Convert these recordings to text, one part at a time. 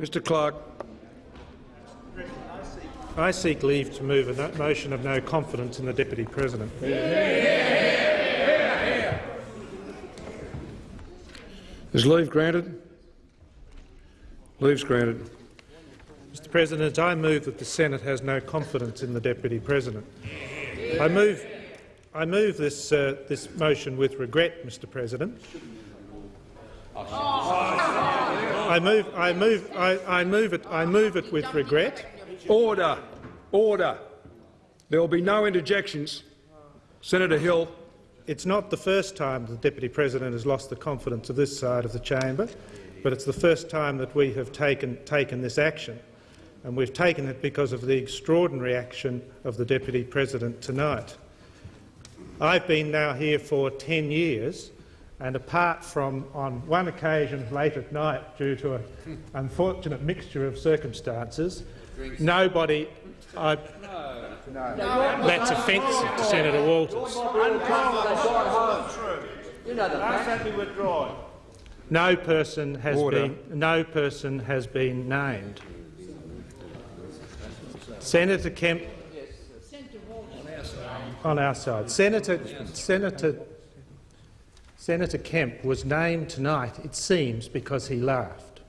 Mr Clark. I seek leave to move a no motion of no confidence in the Deputy President. Is leave granted? Leave's granted. Mr President, I move that the Senate has no confidence in the Deputy President. I move, I move this, uh, this motion with regret, Mr President. I move, I move, I, I move it, I move it with regret. Order. Order. There will be no interjections. Senator Hill. It's not the first time the Deputy President has lost the confidence of this side of the chamber, but it's the first time that we have taken, taken this action. And we've taken it because of the extraordinary action of the Deputy President tonight. I've been now here for 10 years, and apart from on one occasion late at night due to an unfortunate mixture of circumstances, nobody I, That's offensive to Senator Walters. No person has Order. been no person has been named. Senator Kemp on our side. Senator Senator Senator Kemp was named tonight, it seems, because he laughed.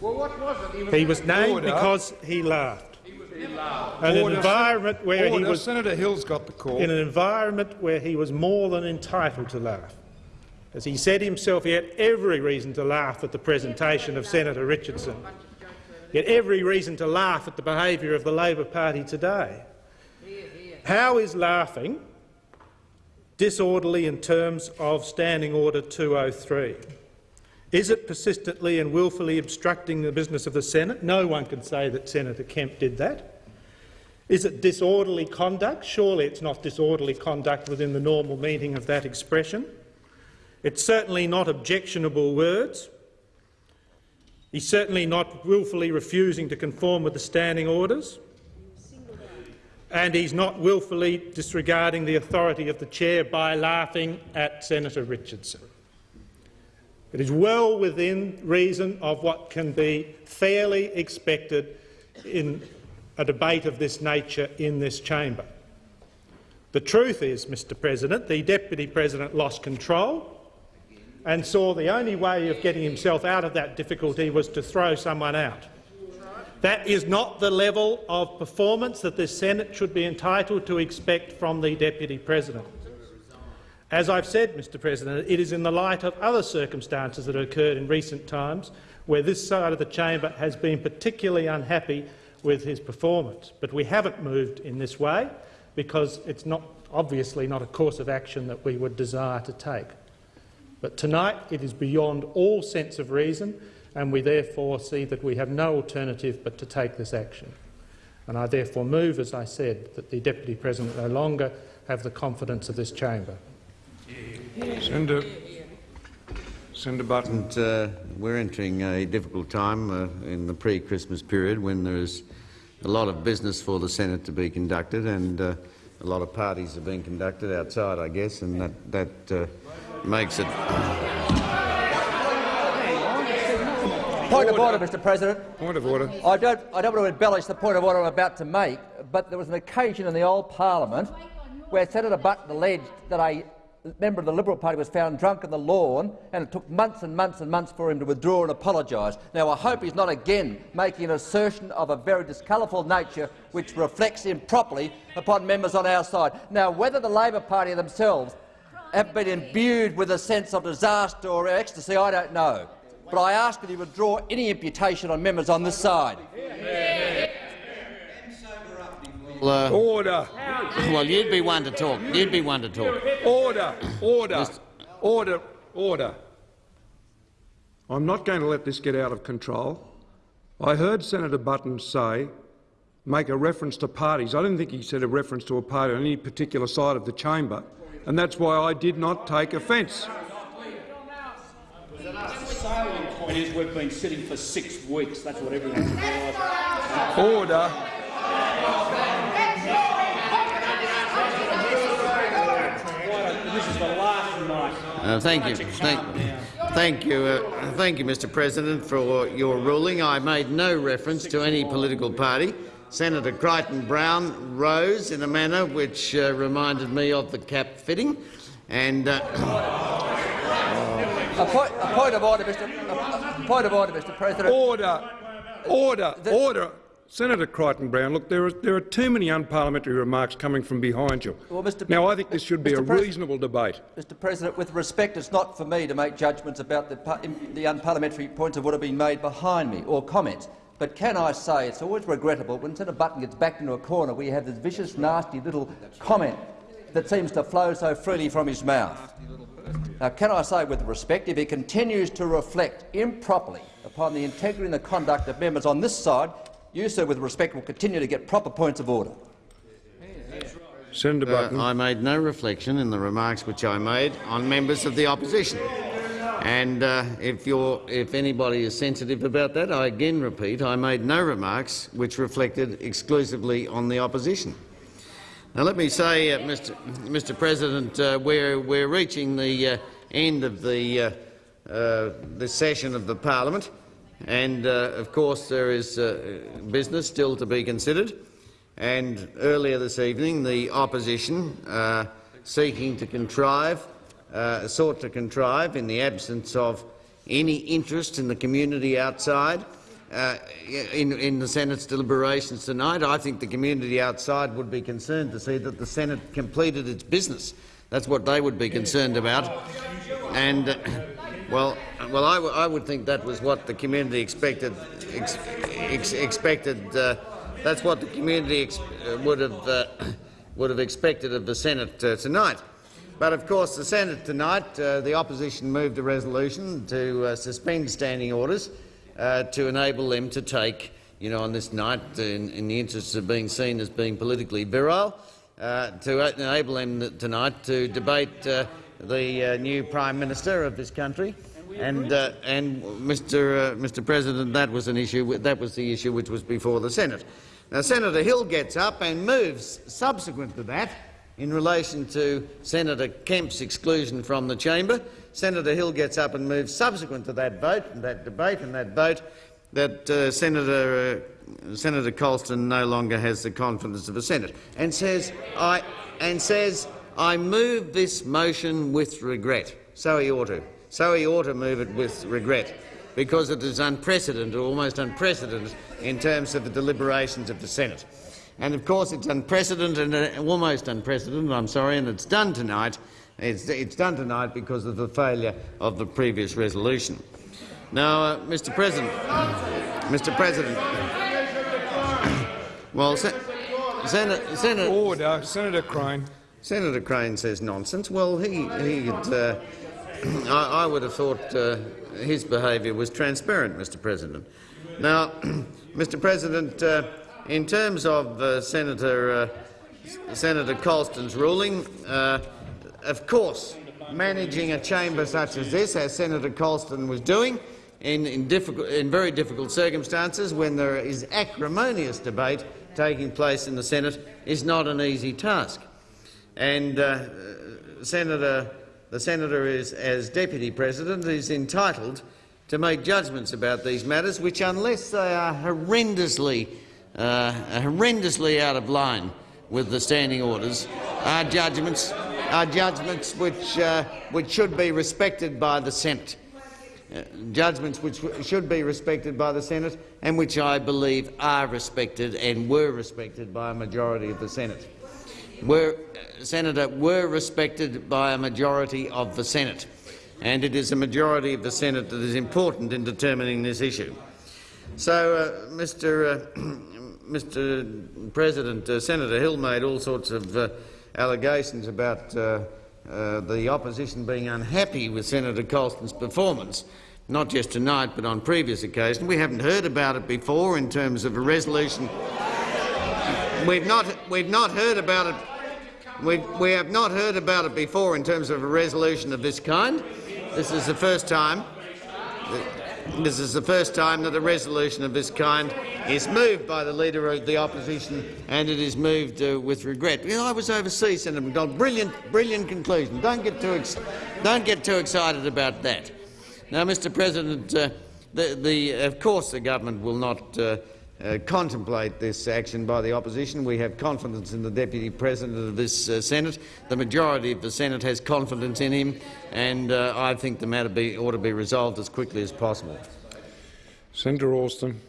Well, what was it? He was He was named Order. because he laughed. An Order. environment where he was Senator Hill's got the call. in an environment where he was more than entitled to laugh. As he said himself, he had every reason to laugh at the presentation of Senator Richardson. He had every reason to laugh at the behaviour of the Labor Party today. How is laughing disorderly in terms of Standing Order 203? Is it persistently and wilfully obstructing the business of the Senate? No one can say that Senator Kemp did that. Is it disorderly conduct? Surely it's not disorderly conduct within the normal meaning of that expression. It's certainly not objectionable words. He's certainly not wilfully refusing to conform with the standing orders. And he's not wilfully disregarding the authority of the chair by laughing at Senator Richardson. It is well within reason of what can be fairly expected in a debate of this nature in this chamber. The truth is, Mr President, the Deputy President lost control and saw the only way of getting himself out of that difficulty was to throw someone out. That is not the level of performance that the Senate should be entitled to expect from the Deputy President. As I've said, Mr President, it is in the light of other circumstances that have occurred in recent times where this side of the chamber has been particularly unhappy with his performance. But we haven't moved in this way because it's not, obviously not a course of action that we would desire to take. But tonight it is beyond all sense of reason, and we therefore see that we have no alternative but to take this action. And I therefore move, as I said, that the Deputy President no longer have the confidence of this chamber. Senator, Senator Button. Uh, we're entering a difficult time uh, in the pre-Christmas period when there is a lot of business for the Senate to be conducted and uh, a lot of parties are being conducted outside, I guess, and that, that uh, makes it Point of order, Mr President. Point of order. I don't, I don't want to embellish the point of order I'm about to make, but there was an occasion in the old parliament where Senator Button alleged that a member of the Liberal Party was found drunk on the lawn, and it took months and months and months for him to withdraw and apologise. Now, I hope he's not again making an assertion of a very discolourful nature which reflects improperly upon members on our side. Now, whether the Labor Party themselves have been imbued with a sense of disaster or ecstasy, I don't know. But I ask that he withdraw any imputation on members on this side. uh, Order. well, you'd be one to talk. You'd be one to talk. Order. Order. Order. Order. I'm not going to let this get out of control. I heard Senator Button say, make a reference to parties. I didn't think he said a reference to a party on any particular side of the chamber, and that's why I did not take offence. Salient point is we've been sitting for six weeks. That's what everyone's realised. Order. This is the last night. Uh, thank you. Thank, calm. Thank you, uh, thank you, Mr. President, for your ruling. I made no reference to any political party. Senator Crichton-Browne rose in a manner which uh, reminded me of the cap fitting, and uh, A point, a point of order, Mr. A, a point of order, Mr. President. Order! Order! Order! Senator Crichton-Browne, look, there are, there are too many unparliamentary remarks coming from behind you. Well, Mr. Now, I think this should be Mr. a reasonable debate. Mr. President, with respect, it's not for me to make judgments about the, the unparliamentary points of order being made behind me or comments. But can I say it's always regrettable when Senator Button gets backed into a corner where you have this vicious, nasty little comment that seems to flow so freely from his mouth. Now, can I say with respect, if he continues to reflect improperly upon the integrity and the conduct of members on this side, you, sir, with respect, will continue to get proper points of order. Senator uh, I made no reflection in the remarks which I made on members of the opposition. And uh, if, you're, if anybody is sensitive about that, I again repeat, I made no remarks which reflected exclusively on the opposition. Now, let me say, uh, Mr. Mr. President, uh, we're, we're reaching the uh, end of the, uh, uh, the session of the parliament, and uh, of course there is business still to be considered. And earlier this evening, the opposition, seeking to contrive, sought to contrive, in the absence of any interest in the community outside, uh, in, in the Senate's deliberations tonight. I think the community outside would be concerned to see that the Senate completed its business. That's what they would be concerned about. And, uh, well, well, I, would think that was what the community expected. Ex ex expected. Uh, that's what the community uh, would have uh, would have expected of the Senate tonight. But of course, the Senate tonight, the opposition moved a resolution to suspend standing orders uh, to enable them to take, you know, on this night, in, in the interests of being seen as being politically virile, uh, to enable them tonight to debate uh, the uh, new Prime Minister of this country. And, uh, and Mr. Uh, Mr. President, that was an issue. That was the issue which was before the Senate. Now, Senator Hill gets up and moves, subsequent to that, in relation to Senator Kemp's exclusion from the chamber. Senator Hill gets up and moves, subsequent to that vote, and that debate, and that vote, that uh, Senator uh, Senator Colston no longer has the confidence of the Senate, and says, "I and says I move this motion with regret." So he ought to. So he ought to move it with regret, because it is unprecedented, almost unprecedented, in terms of the deliberations of the Senate. And of course, it's unprecedented, and almost unprecedented. I'm sorry, and it's done tonight. It's, it's done tonight because of the failure of the previous resolution. Now, uh, Mr. President, Mr. President, well, Sen Senator, Senator, Order. Senator Crane. Senator Crane says nonsense. Well, he, he uh, I, I would have thought uh, his behaviour was transparent, Mr. President. Now, Mr. President, uh, in terms of uh, Senator uh, Senator Colston's ruling, uh, of course, managing a chamber such as this, as Senator Colston was doing, in, in, in very difficult circumstances, when there is acrimonious debate taking place in the Senate, is not an easy task. And uh, Senator, the senator is, as deputy president, is entitled to make judgments about these matters, which, unless they are horrendously, uh, horrendously out of line with the standing orders, are judgments, are judgments which, uh, which should be respected by the Senate. Uh, judgments which should be respected by the Senate and which I believe are respected and were respected by a majority of the Senate. Were, uh, Senator, were respected by a majority of the Senate, and it is a majority of the Senate that is important in determining this issue. So, uh, Mr. Uh, Mr. President, uh, Senator Hill made all sorts of allegations about uh, uh, the opposition being unhappy with Senator Colston's performance, not just tonight but on previous occasions. We haven't heard about it before in terms of a resolution. We've not, we've not heard about it. We, we have not heard about it before in terms of a resolution of this kind. This is the first time. This is the first time that a resolution of this kind is moved by the Leader of the Opposition, and it is moved uh, with regret. You know, I was overseas, Senator McDonald. Brilliant, brilliant conclusion. Don't get too, don't get too excited about that. Now, Mr President, uh, the, the, of course the government will not uh, uh, contemplate this action by the opposition. We have confidence in the Deputy President of this uh, Senate. The majority of the Senate has confidence in him, and uh, I think the matter be, ought to be resolved as quickly as possible. Senator Alston.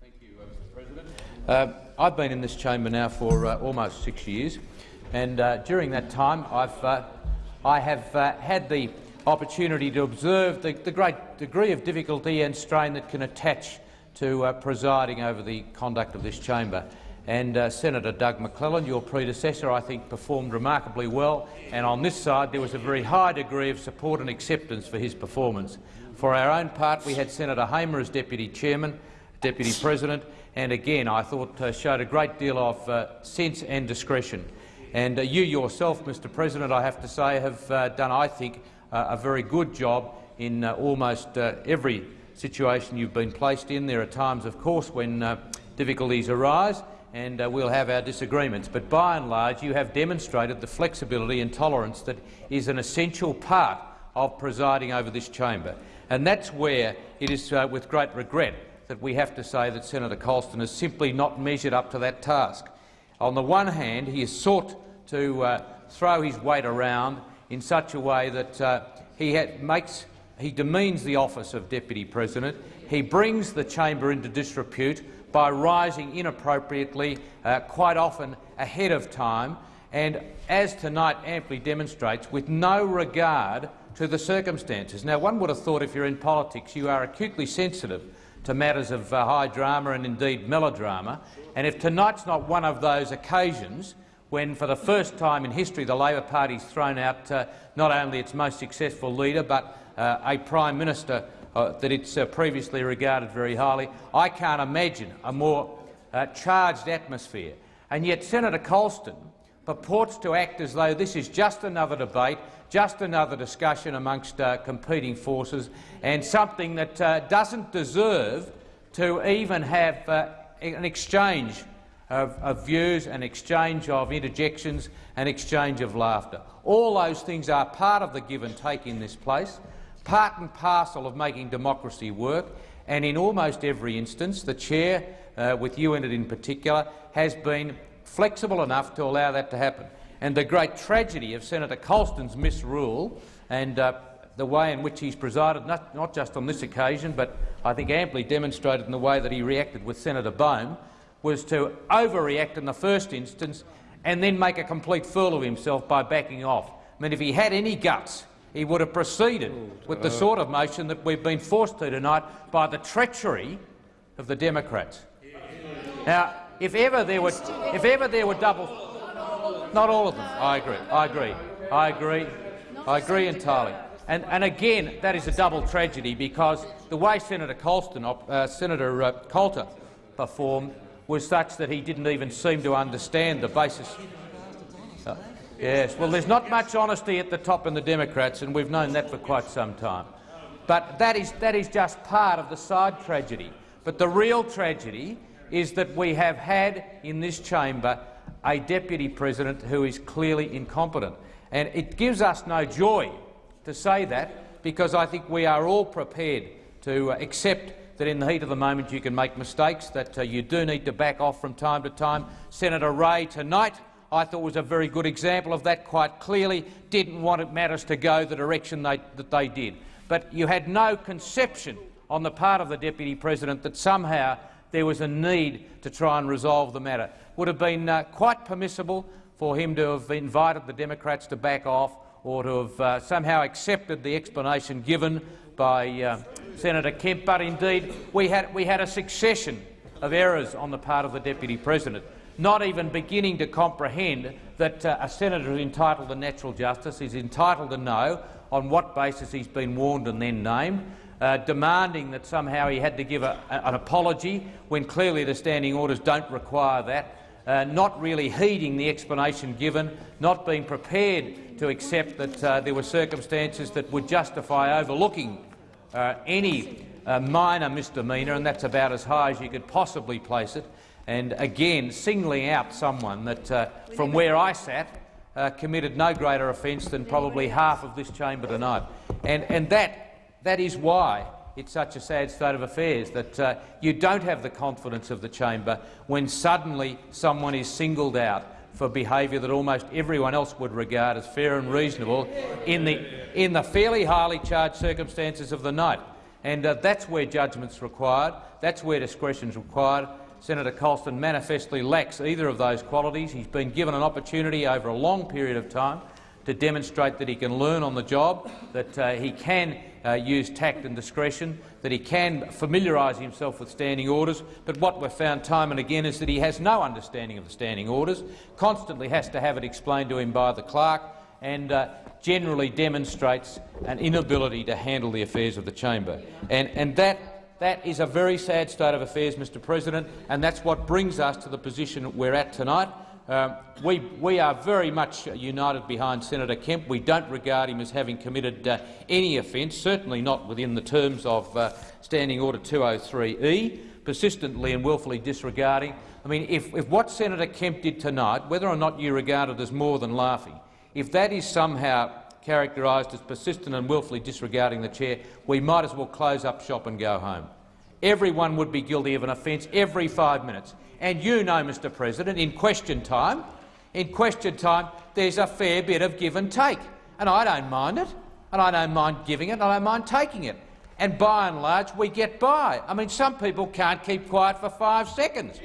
Thank you, Alston. Uh, I've been in this chamber now for uh, almost six years, and uh, during that time I've, uh, I have uh, had the opportunity to observe the, the, great degree of difficulty and strain that can attach to uh, presiding over the conduct of this chamber. And Senator Doug McClelland, your predecessor, I think performed remarkably well, and on this side there was a very high degree of support and acceptance for his performance. For our own part, we had Senator Hamer as Deputy Chairman, Deputy President, and again I thought uh, showed a great deal of uh, sense and discretion. And uh, you yourself, Mr President, I have to say, have uh, done, I think, uh, a very good job in uh, almost every situation you've been placed in. There are times, of course, when difficulties arise, and uh, we'll have our disagreements. But by and large, you have demonstrated the flexibility and tolerance that is an essential part of presiding over this chamber. And that's where it is uh, with great regret that we have to say that Senator Colston has simply not measured up to that task. On the one hand, he has sought to uh, throw his weight around in such a way that uh, he makes he demeans the office of Deputy President. He brings the chamber into disrepute by rising inappropriately, uh, quite often ahead of time, and, as tonight amply demonstrates, with no regard to the circumstances. Now, one would have thought if you're in politics you are acutely sensitive to matters of uh, high drama and indeed melodrama, and if tonight's not one of those occasions when, for the first time in history, the Labor Party's thrown out uh, not only its most successful leader but a Prime Minister uh, that it's uh, previously regarded very highly. I can't imagine a more uh, charged atmosphere. And yet Senator Colston purports to act as though this is just another debate, just another discussion amongst uh, competing forces, and something that uh, doesn't deserve to even have uh, an exchange of, of, views, an exchange of interjections, an exchange of laughter. All those things are part of the give and take in this place part and parcel of making democracy work, and in almost every instance, the chair, uh, with you in it in particular, has been flexible enough to allow that to happen. And the great tragedy of Senator Colston's misrule and uh, the way in which he's presided, not, not just on this occasion, but I think amply demonstrated in the way that he reacted with Senator Bohm, was to overreact in the first instance and then make a complete fool of himself by backing off. I mean, if he had any guts, he would have proceeded with the sort of motion that we've been forced to tonight by the treachery of the Democrats. Now, if ever there were, if ever there were double, not all of them. I agree. I agree. I agree. I agree entirely. And, and again, that is a double tragedy because the way Senator Colston, uh, Senator uh, Coulter performed was such that he didn't even seem to understand the basis. Uh, Yes, well, there's not much honesty at the top in the Democrats, and we've known that for quite some time. But that is, that is just part of the side tragedy. But the real tragedy is that we have had in this chamber a deputy president who is clearly incompetent. And it gives us no joy to say that, because I think we are all prepared to accept that in the heat of the moment you can make mistakes, that uh, you do need to back off from time to time. Senator Ray tonight I thought was a very good example of that quite clearly, didn't want matters to go the direction they, that they did. But you had no conception on the part of the Deputy President that somehow there was a need to try and resolve the matter. Would have been uh, quite permissible for him to have invited the Democrats to back off or to have uh, somehow accepted the explanation given by uh, Senator Kemp. But indeed, we had, we had a succession of errors on the part of the Deputy President not even beginning to comprehend that uh, a senator is entitled to natural justice, is entitled to know on what basis he's been warned and then named, uh, demanding that somehow he had to give a, a, an apology when clearly the standing orders don't require that, uh, not really heeding the explanation given, not being prepared to accept that uh, there were circumstances that would justify overlooking uh, any uh, minor misdemeanour, and that's about as high as you could possibly place it and again singling out someone that, uh, from where I sat, uh, committed no greater offence than probably half of this chamber tonight. And, and that that is why it's such a sad state of affairs, that uh, you don't have the confidence of the chamber when suddenly someone is singled out for behaviour that almost everyone else would regard as fair and reasonable in the, in the fairly highly charged circumstances of the night. And uh, that's where judgment's required, that's where discretion's required. Senator Colston manifestly lacks either of those qualities. He's been given an opportunity over a long period of time to demonstrate that he can learn on the job, that uh, he can uh, use tact and discretion, that he can familiarise himself with standing orders. But what we've found time and again is that he has no understanding of the standing orders, constantly has to have it explained to him by the clerk, and uh, generally demonstrates an inability to handle the affairs of the chamber. And, and that, that is a very sad state of affairs, Mr President, and that's what brings us to the position we're at tonight. Um, we, we, are very much united behind Senator Kemp. We don't regard him as having committed uh, any offence, certainly not within the terms of uh, Standing Order 203E, persistently and wilfully disregarding. I mean, if, if what Senator Kemp did tonight, whether or not you regard it as more than laughing, if that is somehow characterised as persistent and wilfully disregarding the chair, we might as well close up shop and go home. Everyone would be guilty of an offence every five minutes. And you know, Mr President, in question time, in question time, there's a fair bit of give and take. And I don't mind it. And I don't mind giving it, and I don't mind taking it. And by and large, we get by. I mean, some people can't keep quiet for five seconds.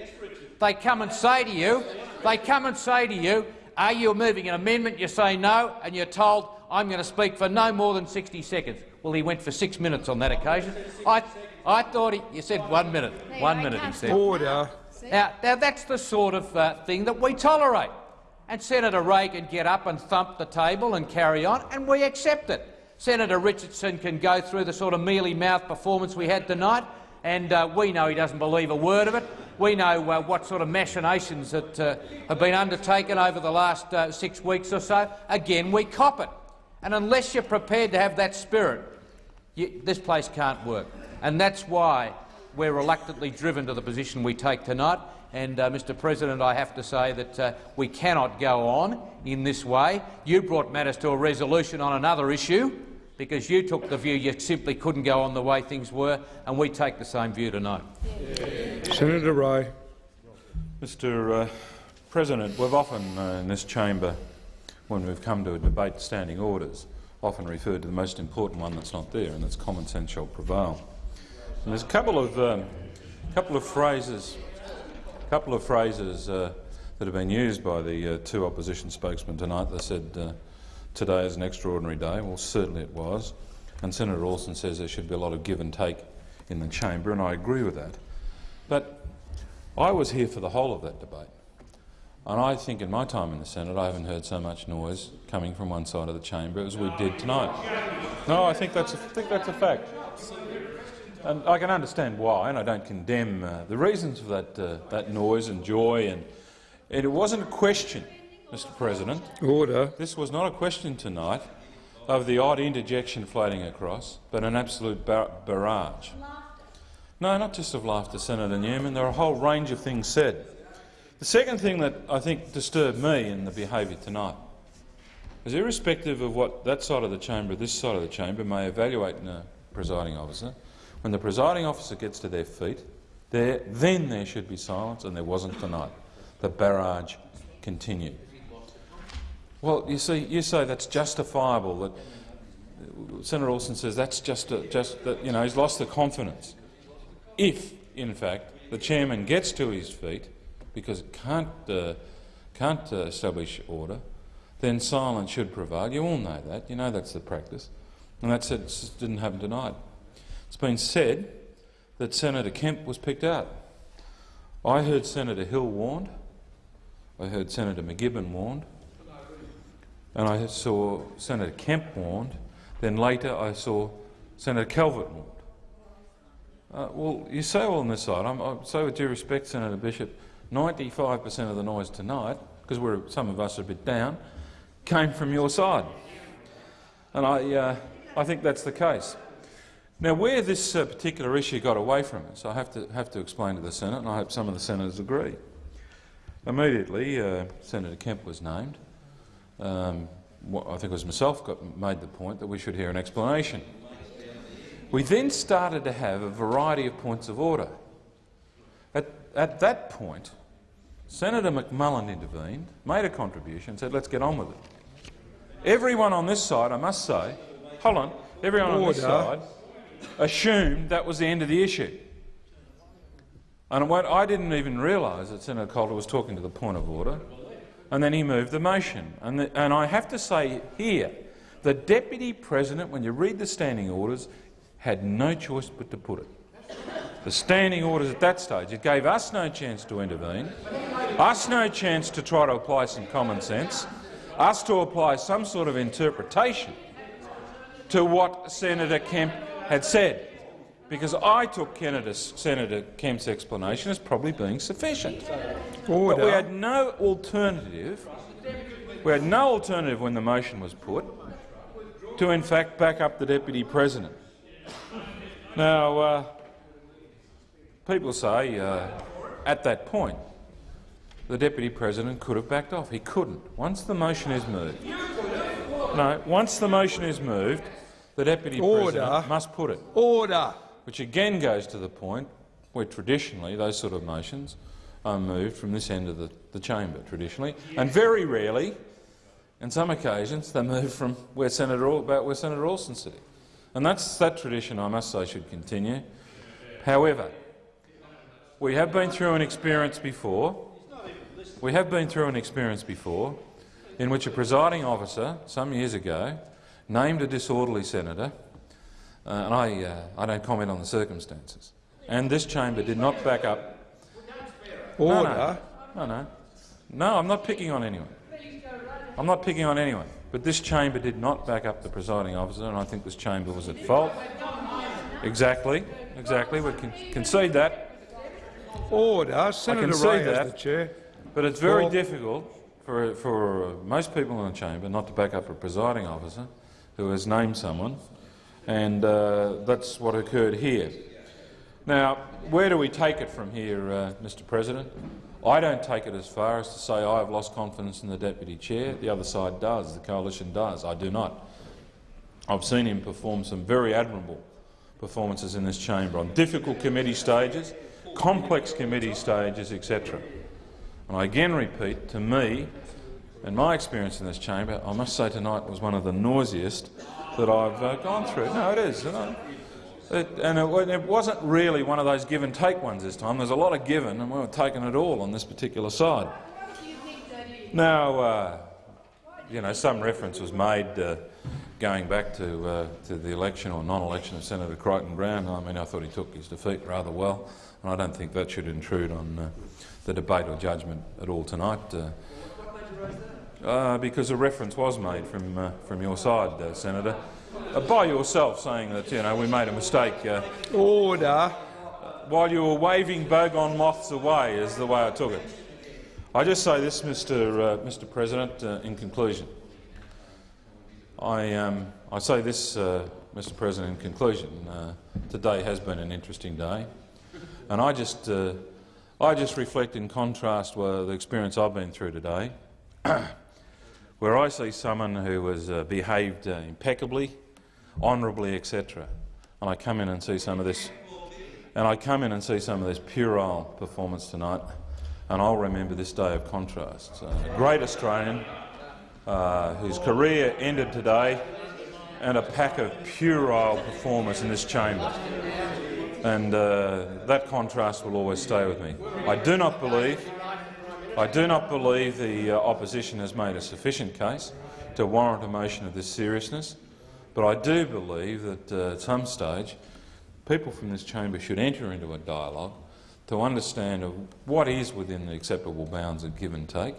They come and say to you, they come and say to you, are you moving an amendment? You say no, and you're told, I'm going to speak for no more than 60 seconds. Well, he went for six minutes on that occasion. I, I thought he, you said one minute. One minute, he said. Order. Now, now that's the sort of uh, thing that we tolerate. And Senator Ray can get up and thump the table and carry on, and we accept it. Senator Richardson can go through the sort of mealy-mouthed performance we had tonight, and uh, we know he doesn't believe a word of it. We know uh, what sort of machinations that uh, have been undertaken over the last uh, six weeks or so. Again, we cop it. And unless you're prepared to have that spirit, you, this place can't work. And that's why we're reluctantly driven to the position we take tonight. And, uh, Mr President, I have to say that uh, we cannot go on in this way. You brought matters to a resolution on another issue because you took the view you simply couldn't go on the way things were, and we take the same view tonight. Senator Ray. Mr uh, President, we've often uh, in this chamber, when we've come to a debate standing orders, often referred to the most important one that's not there, and that's common sense shall prevail. And there's a couple of um, couple of phrases, couple of phrases uh, that have been used by the uh, two opposition spokesmen tonight. They said uh, today is an extraordinary day. Well, certainly it was. And Senator Alston says there should be a lot of give and take in the chamber, and I agree with that. But I was here for the whole of that debate. And I think in my time in the Senate I haven't heard so much noise coming from one side of the chamber as we did tonight. No, I think that's a, I think that's a fact. And I can understand why, and I don't condemn uh, the reasons for that, uh, that noise and joy. And, and it wasn't a question, Mr President. Order. This was not a question tonight of the odd interjection floating across, but an absolute bar barrage. No, not just of laughter, Senator Newman. There are a whole range of things said. The second thing that I think disturbed me in the behaviour tonight is irrespective of what that side of the chamber, this side of the chamber, may evaluate in a presiding officer, when the presiding officer gets to their feet, there, then there should be silence, and there wasn't tonight. The barrage continued. Well, you see, you say that's justifiable. That Senator Alston says that's just, a, just that you know he's lost the confidence. If, in fact, the chairman gets to his feet because it can't uh, can't uh, establish order, then silence should prevail. You all know that. You know that's the practice, and that's it. Didn't happen tonight. It's been said that Senator Kemp was picked out. I heard Senator Hill warned. I heard Senator MacGibbon warned. And I saw Senator Kemp warned. Then later I saw Senator Calvert warned. Uh, well, you say all on this side. I'm, I say with due respect, Senator Bishop, 95 per cent of the noise tonight, because some of us are a bit down, came from your side. And I, uh, I think that's the case. Now, where this uh, particular issue got away from us, I have to, have to explain to the Senate, and I hope some of the senators agree. Immediately, uh, Senator Kemp was named. Um, I think it was myself got made the point that we should hear an explanation. We then started to have a variety of points of order. At, at that point, Senator McMullan intervened, made a contribution, and said, let's get on with it. Everyone on this side, I must say, hold on, everyone on this side assumed that was the end of the issue. And what, I didn't even realise that Senator Coulter was talking to the point of order, and then he moved the motion. And, the, and I have to say here, the deputy president, when you read the standing orders, had no choice but to put it. The standing orders at that stage, it gave us no chance to intervene, us no chance to try to apply some common sense, us to apply some sort of interpretation to what Senator Kemp had said, because I took Canada's, Senator Kemp's explanation as probably being sufficient. But we had no alternative. We had no alternative when the motion was put to, in fact, back up the deputy president. Now, uh, people say uh, at that point the deputy president could have backed off. He couldn't. Once the motion is moved, no. Once the motion is moved, the deputy Order. president must put it Order. which again goes to the point where traditionally those sort of motions are moved from this end of the, the chamber, traditionally, and very rarely, on some occasions, they move from where Senator, about where Senator Alston's sitting. And that's, that tradition, I must say, should continue. However, we have been through an experience before. We have been through an experience before in which a presiding officer, some years ago, named a disorderly senator uh, and I, uh, I don't comment on the circumstances. And this chamber did not back up. Order. No, no, no. No, I'm not picking on anyone. I'm not picking on anyone. But this chamber did not back up the presiding officer, and I think this chamber was at fault. Exactly, exactly. We can concede that. Order. Senator Ray that. the chair. But it's very Well- difficult for, for uh, most people in the chamber not to back up a presiding officer who has named someone, and uh, that's what occurred here. Now, where do we take it from here, uh, Mr President? I don't take it as far as to say I have lost confidence in the deputy chair. The other side does, the coalition does. I do not. I've seen him perform some very admirable performances in this chamber on difficult committee stages, complex committee stages, etc. And I again repeat, to me, and my experience in this chamber, I must say tonight was one of the noisiest that I've uh, gone through. No, it is. It, and it, it wasn't really one of those give and take ones this time. There's a lot of given, and we were taking it all on this particular side. Now, uh, you know, some reference was made uh, going back to, uh, to the election or non-election of Senator Crichton-Browne. I mean, I thought he took his defeat rather well, and I don't think that should intrude on uh, the debate or judgment at all tonight. Uh, uh, because a reference was made from uh, from your side, uh, Senator, uh, by yourself, saying that you know we made a mistake uh, Order. while you were waving bogong moths away, is the way I took it. I just say this, Mr. Uh, Mr. President, uh, in conclusion. I um, I say this, uh, Mr. President, in conclusion. Uh, today has been an interesting day, and I just uh, I just reflect in contrast with the experience I've been through today where I see someone who has uh, behaved uh, impeccably, honourably, etc., and I come in and see some of this, and I come in and see some of this puerile performance tonight, and I'll remember this day of contrasts. Uh, great Australian uh, whose career ended today, and a pack of puerile performers in this chamber. And uh, that contrast will always stay with me. I do not believe I do not believe the uh, opposition has made a sufficient case to warrant a motion of this seriousness, but I do believe that uh, at some stage people from this chamber should enter into a dialogue to understand what is within the acceptable bounds of give and take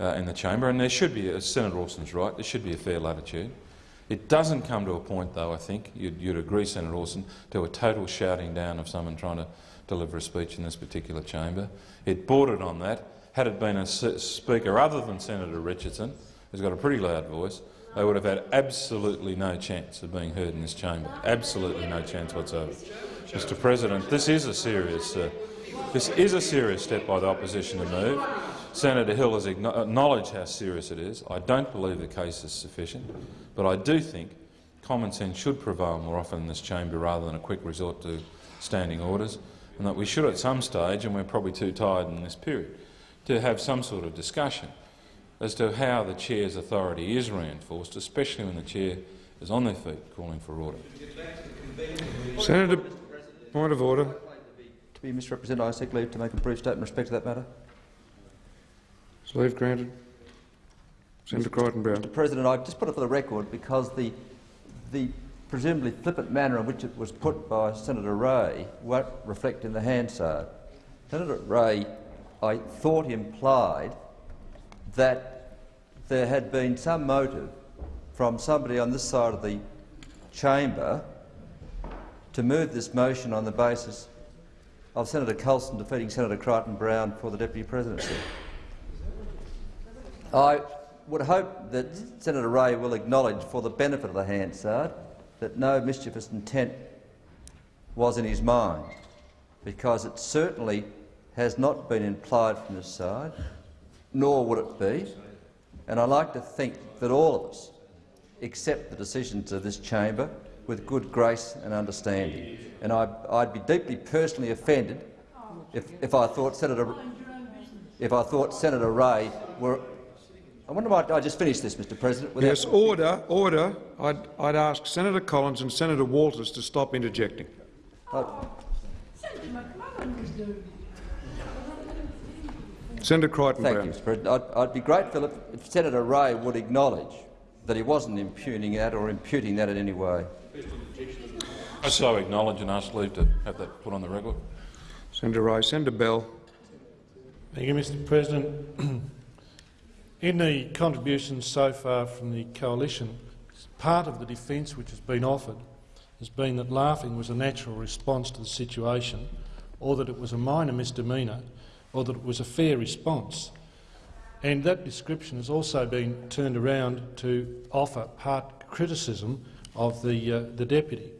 uh, in the chamber, and there should be, as Senator Alston's right, there should be a fair latitude. It doesn't come to a point, though, I think, you'd, you'd agree, Senator Alston, to a total shouting down of someone trying to deliver a speech in this particular chamber. It bordered on that. Had it been a speaker other than Senator Richardson, who's got a pretty loud voice, they would have had absolutely no chance of being heard in this chamber. Absolutely no chance whatsoever. Mr President, this is a serious, uh, this is a serious step by the opposition to move. Senator Hill has acknowledged how serious it is. I don't believe the case is sufficient, but I do think common sense should prevail more often in this chamber rather than a quick resort to standing orders, and that we should at some stage, and we're probably too tired in this period, to have some sort of discussion as to how the chair's authority is reinforced, especially when the chair is on their feet calling for order. Senator, point of order. To be misrepresented, I seek leave to make a brief statement in respect to that matter. Leave granted? Senator Crichton-Browne. Mr President, I just put it for the record because the, the presumably flippant manner in which it was put by Senator Ray won't reflect in the Hansard. Senator Ray, I thought, implied that there had been some motive from somebody on this side of the chamber to move this motion on the basis of Senator Colston defeating Senator Crichton-Browne for the deputy presidency. I would hope that Senator Ray will acknowledge, for the benefit of the Hansard, that no mischievous intent was in his mind, because it certainly has not been implied from this side, nor would it be. And I like to think that all of us accept the decisions of this chamber with good grace and understanding. And I, I'd be deeply personally offended if, if I thought Senator if I thought Senator Ray were I wonder why I just finished this, Mr. President. Without Yes, order, order. I'd, I'd ask Senator Collins and Senator Walters to stop interjecting. Senator Crichton Thank Browne. you, Mr. President. I'd, I'd be grateful if, if Senator Ray would acknowledge that he wasn't impugning that or imputing that in any way. I so acknowledge and ask leave to have that put on the record. Senator Ray. Senator Bell. Thank you, Mr President. In the contributions so far from the coalition, part of the defence which has been offered has been that laughing was a natural response to the situation, or that it was a minor misdemeanour, or that it was a fair response. And that description has also been turned around to offer part criticism of the, uh, the deputy.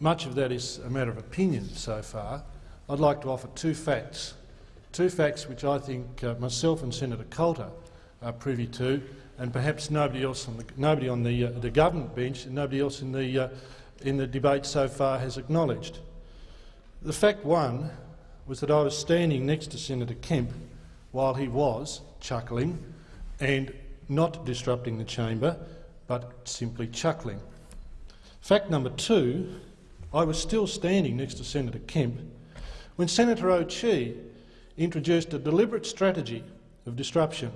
Much of that is a matter of opinion so far. I'd like to offer two facts two facts which I think uh, myself and Senator Coulter are privy to, and perhaps nobody else on the, nobody on the, uh, the government bench and nobody else in the, uh, in the debate so far has acknowledged. The fact one was that I was standing next to Senator Kemp while he was chuckling and not disrupting the chamber, but simply chuckling. Fact number two, I was still standing next to Senator Kemp when Senator O'Chee introduced a deliberate strategy of disruption.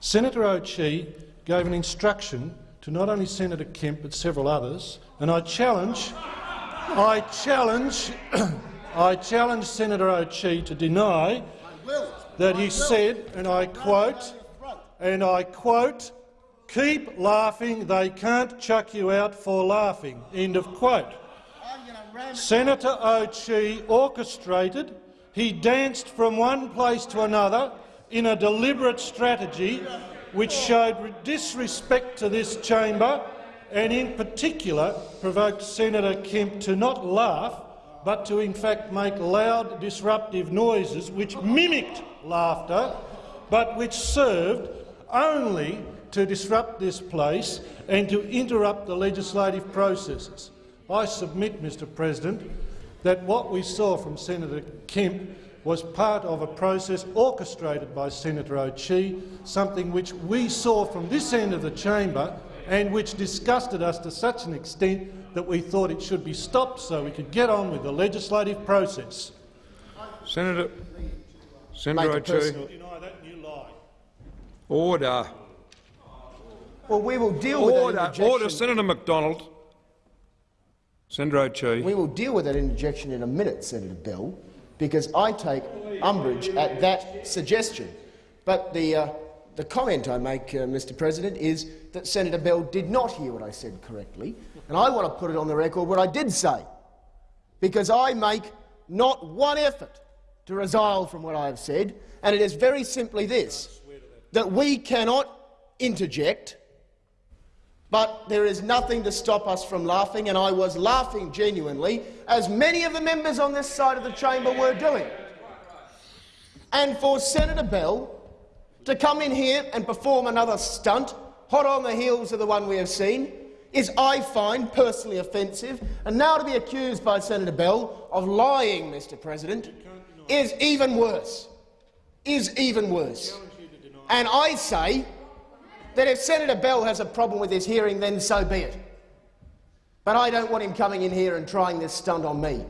Senator O'Chee gave an instruction to not only Senator Kemp but several others, and I challenge, I challenge, I challenge Senator O'Chee to deny that he said, and I quote, and I quote, "Keep laughing. They can't chuck you out for laughing." End of quote. Senator O'Chee orchestrated he danced from one place to another in a deliberate strategy which showed disrespect to this chamber and in particular provoked Senator Kemp to not laugh but to in fact make loud disruptive noises which mimicked laughter but which served only to disrupt this place and to interrupt the legislative processes. I submit, Mr President, that what we saw from Senator Kemp was part of a process orchestrated by Senator O'Chee, something which we saw from this end of the chamber and which disgusted us to such an extent that we thought it should be stopped so we could get on with the legislative process. Senator, Senator O'Chee. Deny that and you. Order. Well, we will deal with that Order. Order. Senator McDonald. Senator O'Chee. We will deal with that interjection in a minute, Senator Bell, because I take umbrage at that suggestion. But the, uh, the comment I make, uh, Mr President, is that Senator Bell did not hear what I said correctly, and I want to put it on the record what I did say, because I make not one effort to resile from what I have said, and it is very simply this, that we cannot interject but there is nothing to stop us from laughing, and I was laughing genuinely, as many of the members on this side of the chamber were doing. And for Senator Bell to come in here and perform another stunt, hot on the heels of the one we have seen, is, I find, personally offensive, and now to be accused by Senator Bell of lying, Mr President, is even worse. Is even worse. And I say that if Senator Bell has a problem with this hearing, then so be it. But I don't want him coming in here and trying this stunt on me,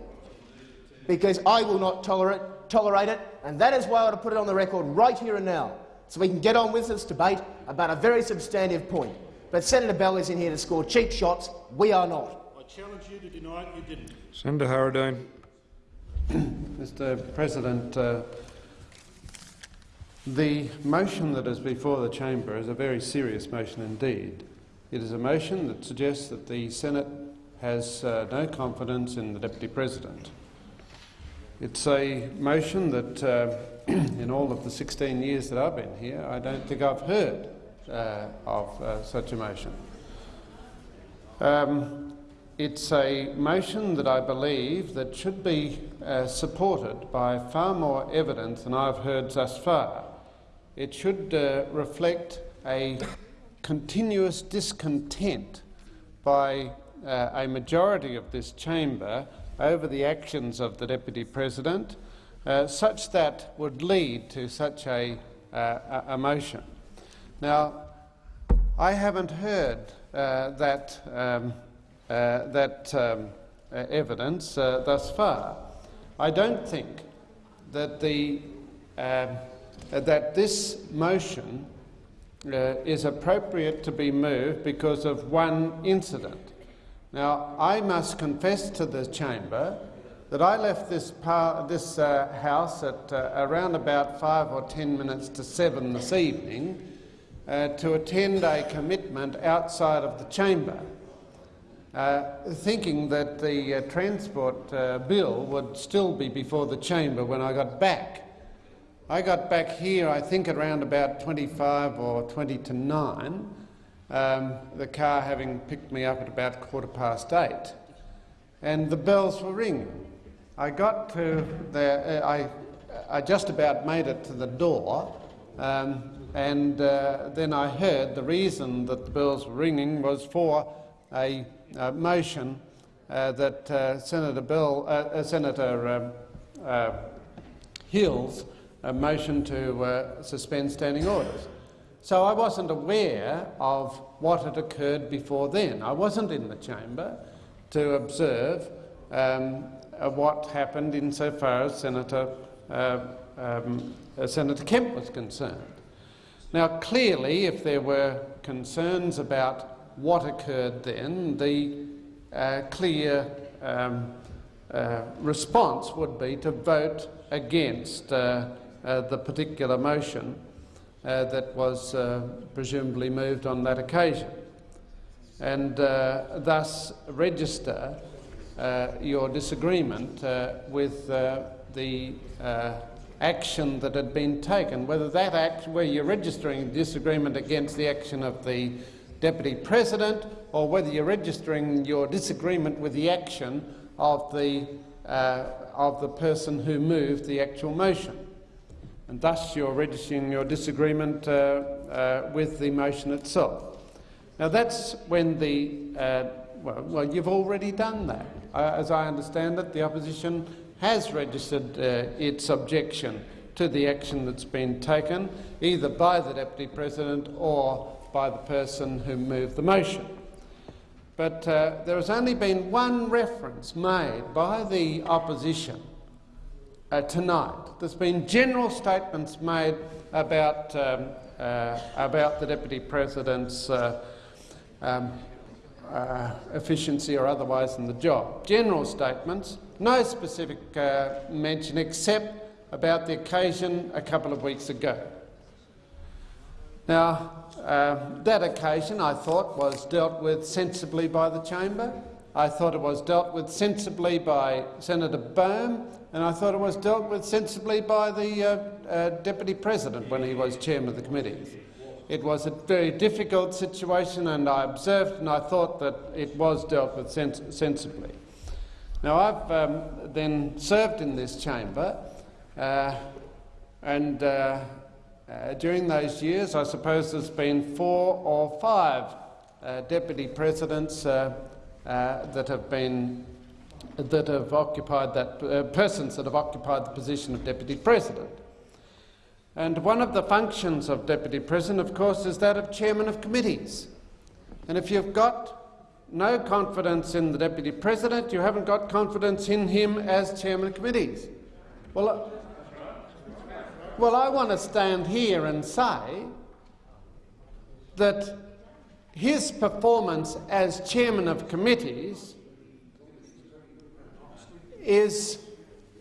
because I will not tolerate, tolerate it, and that is why I want to put it on the record right here and now, so we can get on with this debate about a very substantive point. But Senator Bell is in here to score cheap shots. We are not. I challenge you to deny it. You didn't. Senator Harradine. Mr President, uh, the motion that is before the chamber is a very serious motion indeed. It is a motion that suggests that the Senate has uh, no confidence in the Deputy President. It's a motion that, uh, in all of the 16 years that I've been here, I don't think I've heard uh, of uh, such a motion. Um, it's a motion that I believe that should be uh, supported by far more evidence than I've heard thus far. It should uh, reflect a continuous discontent by uh, a majority of this chamber over the actions of the Deputy President, uh, such that would lead to such a, uh, a motion. Now, I haven't heard uh, that, um, uh, that um, evidence thus far. I don't think that, the, um, that this motion uh, is appropriate to be moved because of one incident. Now, I must confess to the chamber that I left this, this uh, house at uh, around about five or ten minutes to seven this evening uh, to attend a commitment outside of the chamber, uh, thinking that the uh, transport uh, bill would still be before the chamber when I got back. I got back here, I think, around about 25 or 20 to 9, um, the car having picked me up at about quarter past eight, and the bells were ringing. I got to the, uh, I, I just about made it to the door, um, and uh, then I heard the reason that the bells were ringing was for a, a motion uh, that uh, Senator Bill, uh, uh, Senator um, Hills a motion to suspend standing orders. So I wasn't aware of what had occurred before then. I wasn't in the chamber to observe um, what happened insofar as Senator, um, Senator Kemp was concerned. Now, clearly, if there were concerns about what occurred then, the uh, clear um, uh, response would be to vote against uh, uh the particular motion uh, that was uh, presumably moved on that occasion, and thus register your disagreement with the action that had been taken, whether that act, where you're registering disagreement against the action of the Deputy President or whether you're registering your disagreement with the action of the, uh, of the person who moved the actual motion. And thus you're registering your disagreement uh, uh, with the motion itself. Now that's when the, uh, well, well, you've already done that. Uh, as I understand it, the opposition has registered uh, its objection to the action that's been taken, either by the Deputy President or by the person who moved the motion. But uh, there has only been one reference made by the opposition uh, tonight. There's been general statements made about, um, uh, about the Deputy President's uh, um, uh, efficiency or otherwise in the job. General statements, no specific uh, mention except about the occasion a couple of weeks ago. Now, uh, that occasion I thought was dealt with sensibly by the chamber. I thought it was dealt with sensibly by Senator Baume, and I thought it was dealt with sensibly by the uh, uh, Deputy President when he was chairman of the committee. It was a very difficult situation, and I observed and I thought that it was dealt with sens sensibly. Now, I've um, then served in this chamber, uh, and uh, uh, during those years, I suppose there's been four or five uh, deputy presidents that have been that have occupied that uh, persons that have occupied the position of deputy president. And one of the functions of deputy president, of course, is that of chairman of committees. And if you've got no confidence in the deputy president, you haven't got confidence in him as chairman of committees. Well, well, I want to stand here and say that his performance as chairman of committees is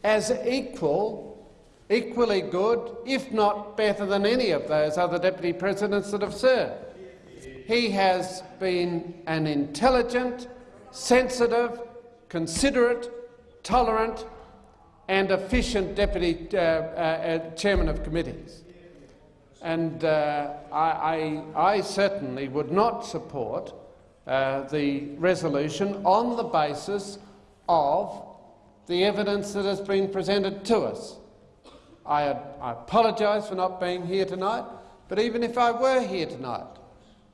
as equal, equally good, if not better than any of those other deputy presidents that have served. He has been an intelligent, sensitive, considerate, tolerant and efficient deputy uh, uh, uh, chairman of committees. And uh, I, I, I, certainly would not support uh, the resolution on the basis of the evidence that has been presented to us. I, I apologise for not being here tonight, but even if I were here tonight,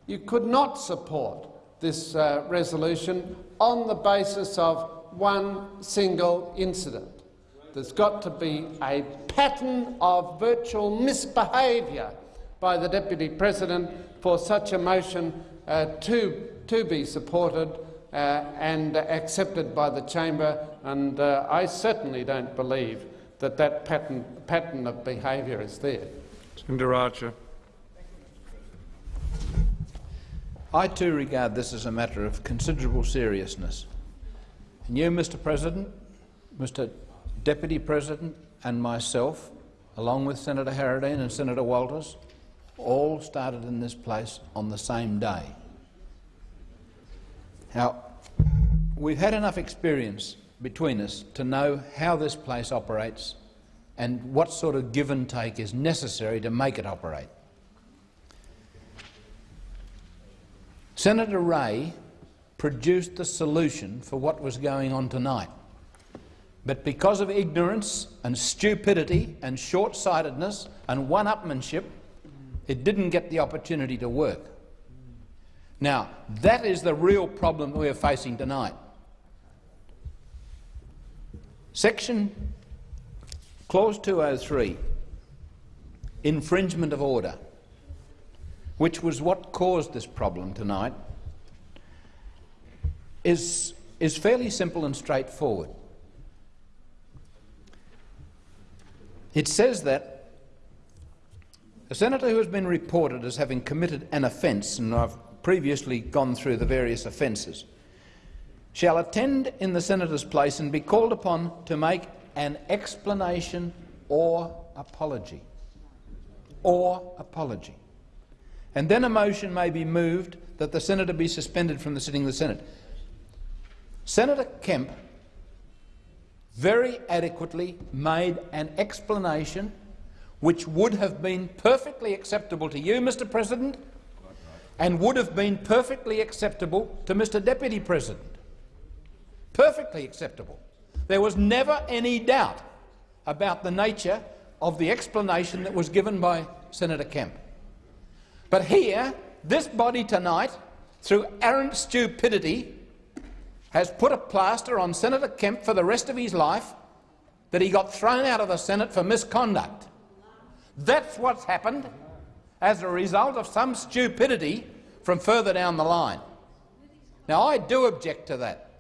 you could not support this uh, resolution on the basis of one single incident. There's got to be a pattern of virtual misbehaviour by the Deputy President for such a motion uh, to, to be supported and accepted by the chamber, and uh, I certainly don't believe that that pattern, pattern of behaviour is there. Senator Archer. I too regard this as a matter of considerable seriousness. And you, Mr President, Mr Deputy President and myself, along with Senator Harradine and Senator Walters, all started in this place on the same day. Now, we've had enough experience between us to know how this place operates and what sort of give and take is necessary to make it operate. Senator Ray produced the solution for what was going on tonight. But because of ignorance and stupidity and short-sightedness and one-upmanship, it didn't get the opportunity to work. Now, that is the real problem we are facing tonight. Section Clause 203, infringement of order, which was what caused this problem tonight, is, is fairly simple and straightforward. It says that a senator who has been reported as having committed an offence, and I've previously gone through the various offences, shall attend in the senator's place and be called upon to make an explanation or apology. Or apology. And then a motion may be moved that the senator be suspended from the sitting of the Senate. Senator Kemp very adequately made an explanation which would have been perfectly acceptable to you, Mr President, and would have been perfectly acceptable to Mr Deputy President. Perfectly acceptable. There was never any doubt about the nature of the explanation that was given by Senator Kemp. But here, this body tonight, through arrant stupidity, has put a plaster on Senator Kemp for the rest of his life that he got thrown out of the Senate for misconduct. That's what's happened as a result of some stupidity from further down the line. Now, I do object to that.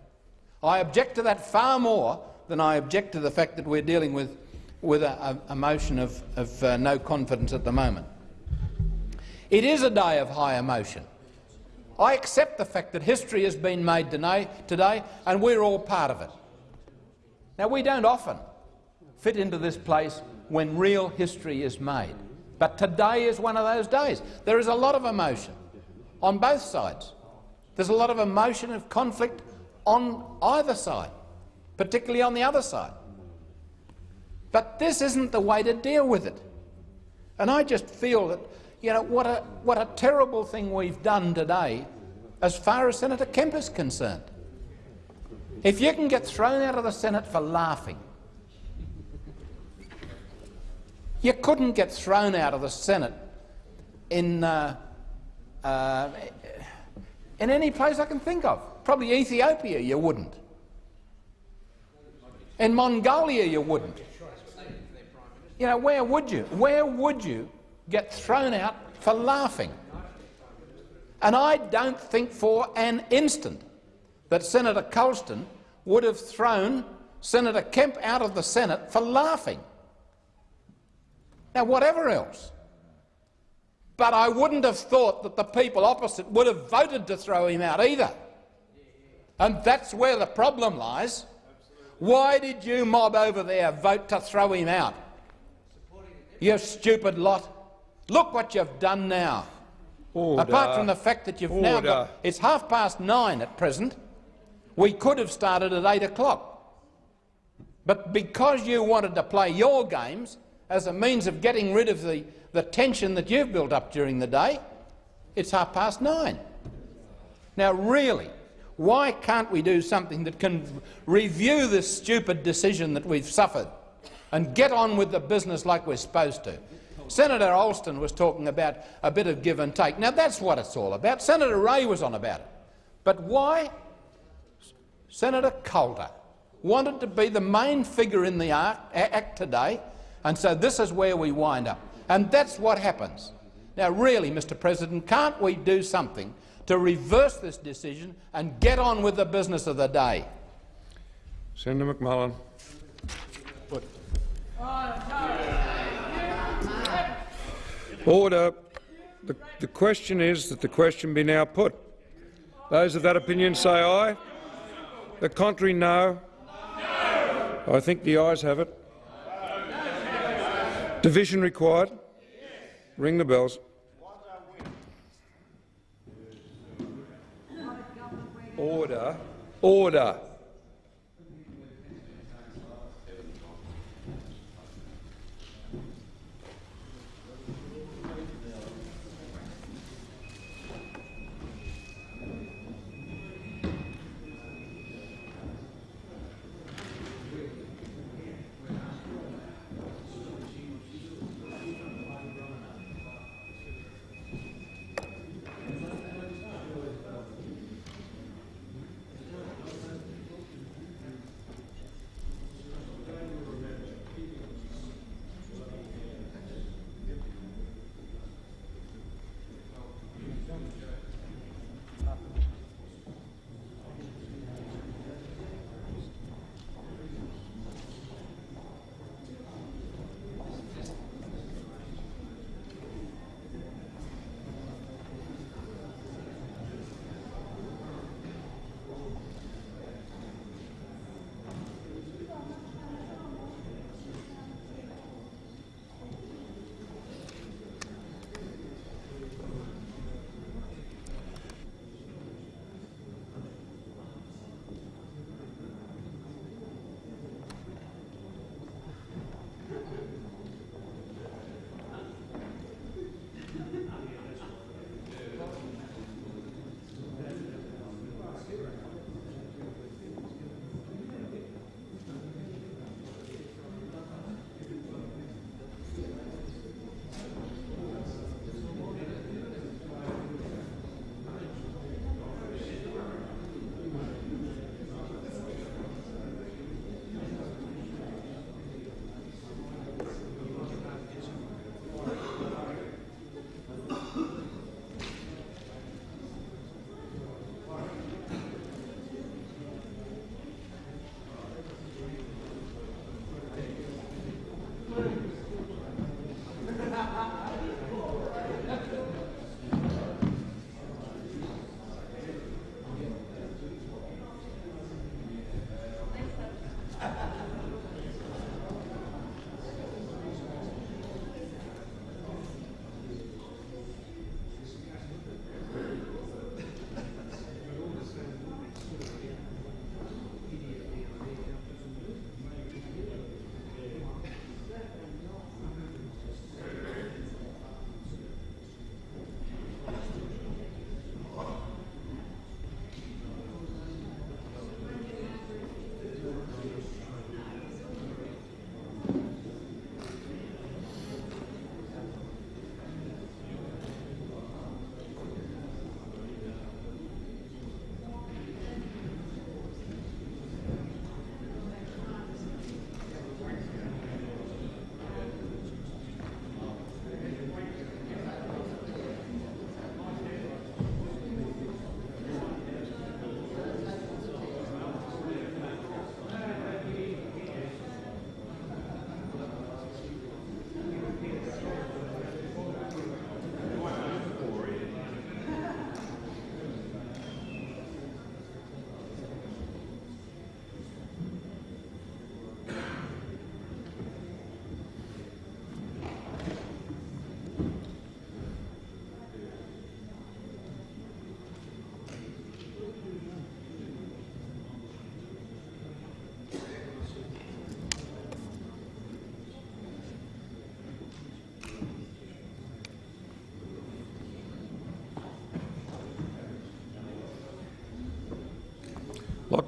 I object to that far more than I object to the fact that we're dealing with, with a, a motion of, of uh, no confidence at the moment. It is a day of high emotion. I accept the fact that history has been made today, today and we're all part of it. Now, we don't often fit into this place when real history is made, but today is one of those days. There is a lot of emotion on both sides. There's a lot of emotion of conflict on either side, particularly on the other side. But this isn't the way to deal with it. And I just feel that you know, what a, what a terrible thing we've done today as far as Senator Kemp is concerned. If you can get thrown out of the Senate for laughing, you couldn't get thrown out of the Senate in, uh, uh, in any place I can think of. Probably Ethiopia you wouldn't. In Mongolia you wouldn't. You know, where would you? Where would you get thrown out for laughing? And I don't think for an instant that Senator Colston would have thrown Senator Kemp out of the Senate for laughing. Now, whatever else. But I wouldn't have thought that the people opposite would have voted to throw him out either. And that's where the problem lies. Why did you mob over there vote to throw him out? You stupid lot. Look what you've done now. Order. Apart from the fact that you've now got... It's half past nine at present. We could have started at eight o'clock. But because you wanted to play your games as a means of getting rid of the, the tension that you've built up during the day, it's half past nine. Now, really, why can't we do something that can review this stupid decision that we've suffered and get on with the business like we're supposed to? Senator Alston was talking about a bit of give and take. Now, that's what it's all about. Senator Ray was on about it. But why Senator Calder wanted to be the main figure in the act, act today, and so this is where we wind up. And that's what happens. Now, really, Mr President, can't we do something to reverse this decision and get on with the business of the day? Senator McMullan. Order. The, the question is that the question be now put. Those of that opinion say aye. The contrary, no. I think the ayes have it. Division required. Ring the bells. Order. Order.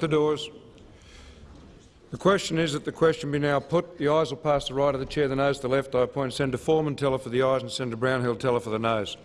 The doors. The question is that the question be now put. The ayes will pass the right of the chair, the nose to the left. I appoint Senator Foreman teller for the ayes and Senator Brownhill teller for the noes.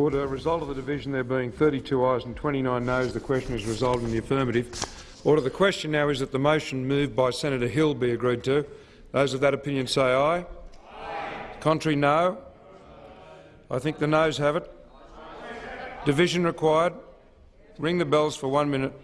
Order. Result of the division there being 32 ayes and 29 noes. The question is resolved in the affirmative. Order. The question now is that the motion moved by Senator Hill be agreed to. Those of that opinion say aye. aye. Contrary, no. I think the noes have it. Division required. Ring the bells for one minute.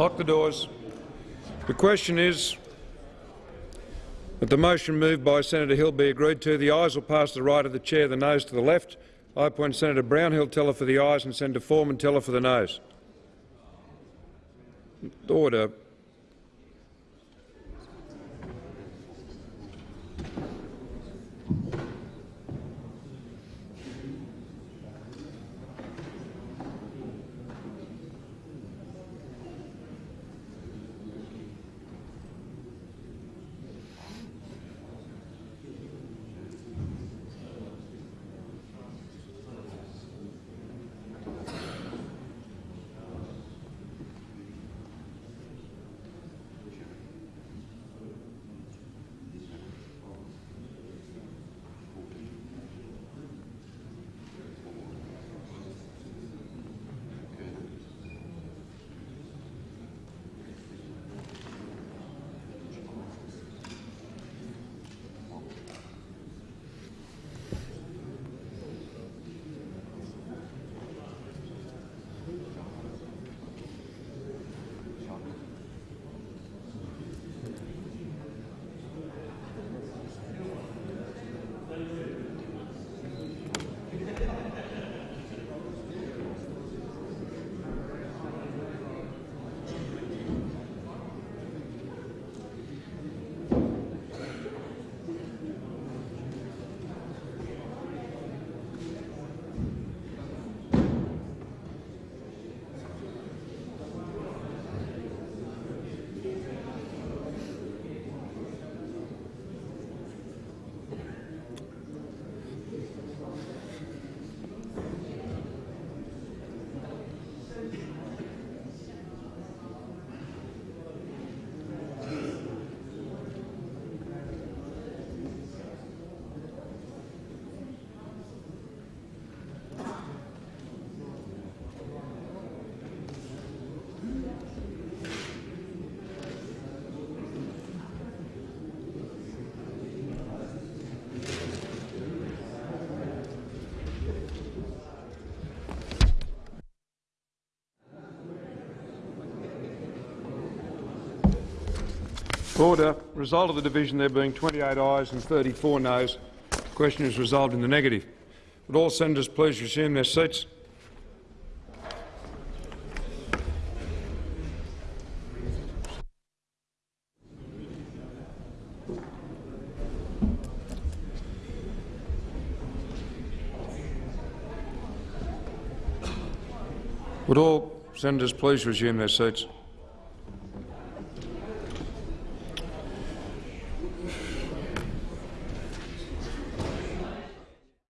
Lock the doors. The question is that the motion moved by Senator Hill be agreed to. The ayes will pass to the right of the chair, the nose to the left. I appoint Senator Brownhill teller for the ayes and Senator Foreman teller for the nose. Order. Order. Result of the division there being 28 ayes and 34 noes. The question is resolved in the negative. Would all senators please resume their seats? Would all senators please resume their seats?